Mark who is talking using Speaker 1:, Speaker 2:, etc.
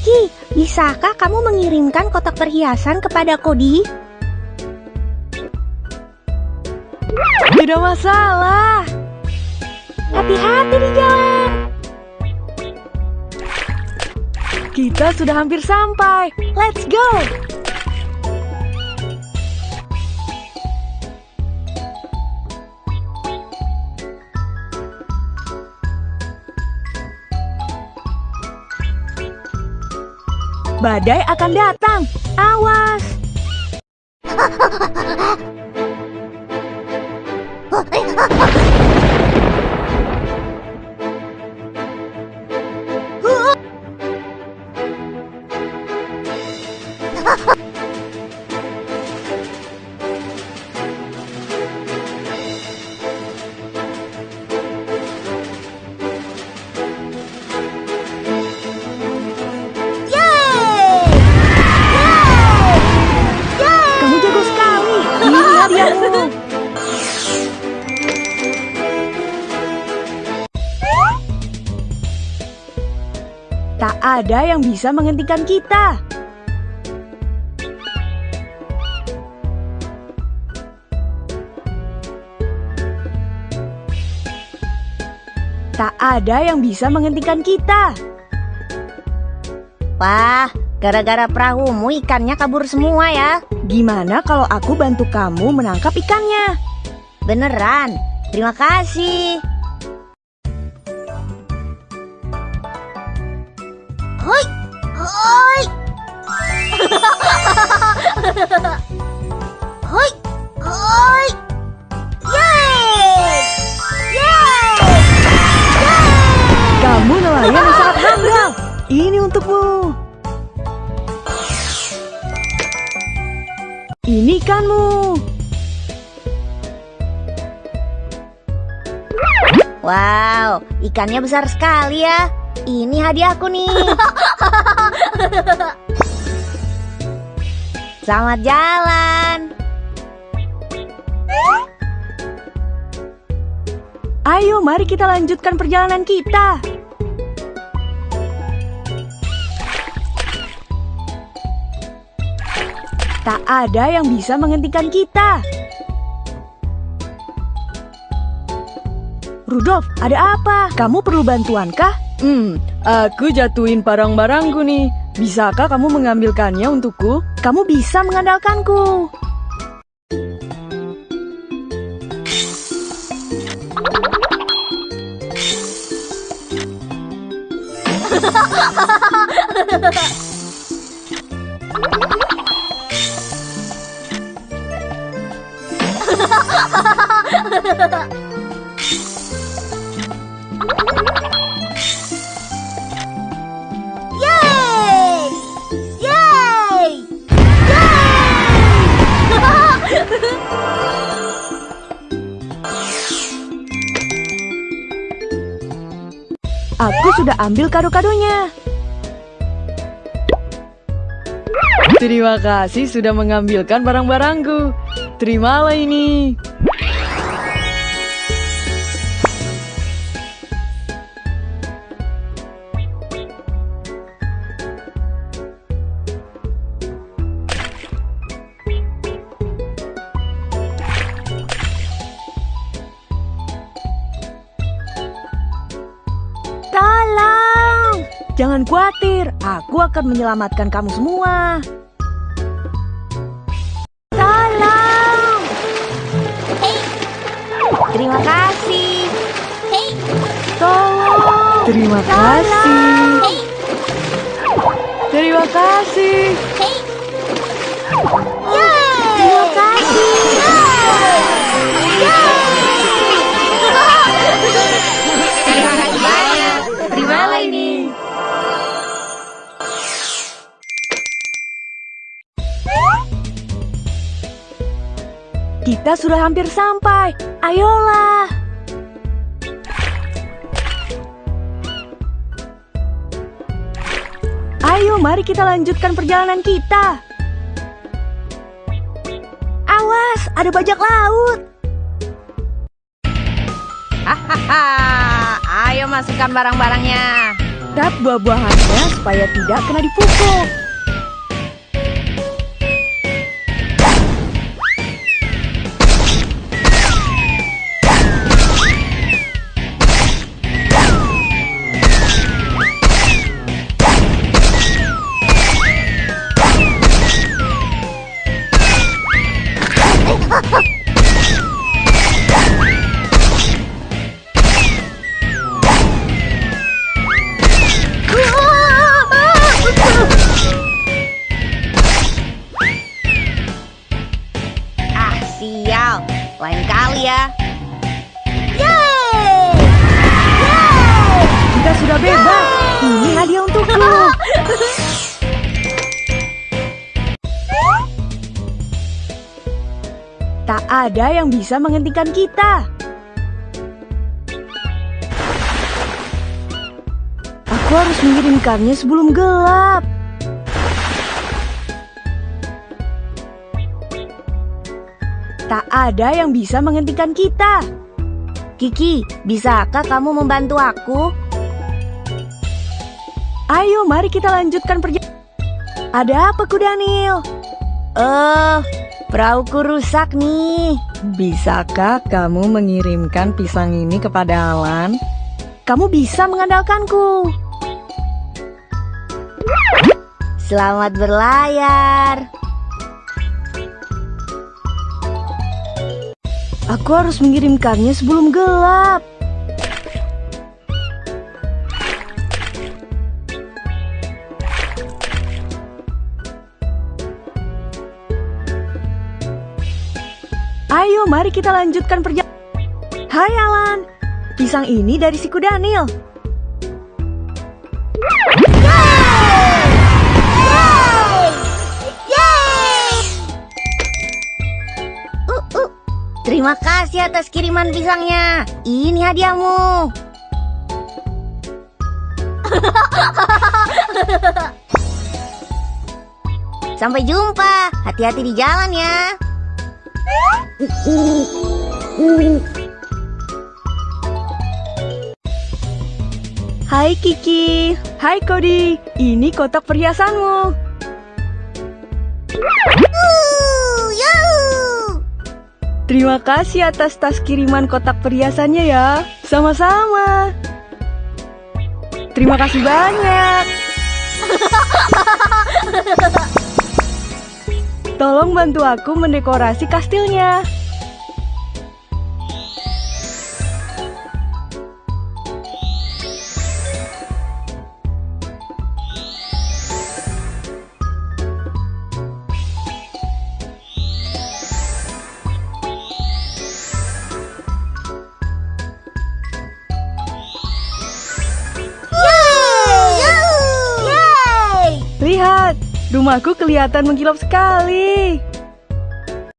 Speaker 1: Kiki, bisakah kamu mengirimkan kotak perhiasan kepada Kodi?
Speaker 2: Tidak masalah.
Speaker 1: Hati-hati di jalan.
Speaker 2: Kita sudah hampir sampai. Let's go. Badai akan datang. Awas. Kamu ada yang bisa menghentikan kita. Tak ada yang bisa menghentikan kita.
Speaker 1: Wah, gara-gara perahumu ikannya kabur semua ya.
Speaker 2: Gimana kalau aku bantu kamu menangkap ikannya?
Speaker 1: Beneran. Terima kasih. Hoi, hoi. hoi, hoi. Yeay! Yeay!
Speaker 2: Kamu nelayan yang sangat handal. Ini untukmu. Ini ikanmu.
Speaker 1: Wow, ikannya besar sekali ya. Ini hadiahku nih. Selamat jalan.
Speaker 2: Ayo, mari kita lanjutkan perjalanan kita. Tak ada yang bisa menghentikan kita. Rudolf, ada apa? Kamu perlu bantuan kah? Hmm, aku jatuhin barang-barangku nih. Bisakah kamu mengambilkannya untukku? Kamu bisa mengandalkanku. Aku sudah ambil kado-kadonya. Terima kasih sudah mengambilkan barang-barangku. Terimalah ini. Jangan khawatir, aku akan menyelamatkan kamu semua.
Speaker 1: Tolong! Terima kasih.
Speaker 2: Tolong. Terima kasih. Terima kasih.
Speaker 1: Terima
Speaker 2: Kita sudah hampir sampai. Ayolah. Ayo, mari kita lanjutkan perjalanan kita. Awas, ada bajak laut.
Speaker 1: Hahaha. Ayo masukkan barang-barangnya.
Speaker 2: tap buah-buahannya supaya tidak kena dipukul. Bebas. Ini hadiah untukku. Tak ada yang bisa menghentikan kita. Aku harus mengirimkannya sebelum gelap. Tak ada yang bisa menghentikan kita.
Speaker 1: Kiki, bisakah kamu membantu aku?
Speaker 2: Ayo, mari kita lanjutkan perjalanan. Ada apa, Kudanil?
Speaker 1: Eh, perahuku rusak nih.
Speaker 2: Bisakah kamu mengirimkan pisang ini kepada Alan? Kamu bisa mengandalkanku.
Speaker 1: Selamat berlayar.
Speaker 2: Aku harus mengirimkannya sebelum gelap. Ayo, mari kita lanjutkan perjalanan. Hai Alan, pisang ini dari si Daniel.
Speaker 1: Terima kasih atas kiriman pisangnya. Ini hadiahmu. Sampai jumpa. Hati-hati di jalan ya.
Speaker 2: Hai Kiki, hai Kodi, ini kotak perhiasanmu. Terima kasih atas tas kiriman kotak perhiasannya ya. Sama-sama. Terima kasih banyak. Tolong bantu aku mendekorasi kastilnya. Rumahku kelihatan mengkilap sekali.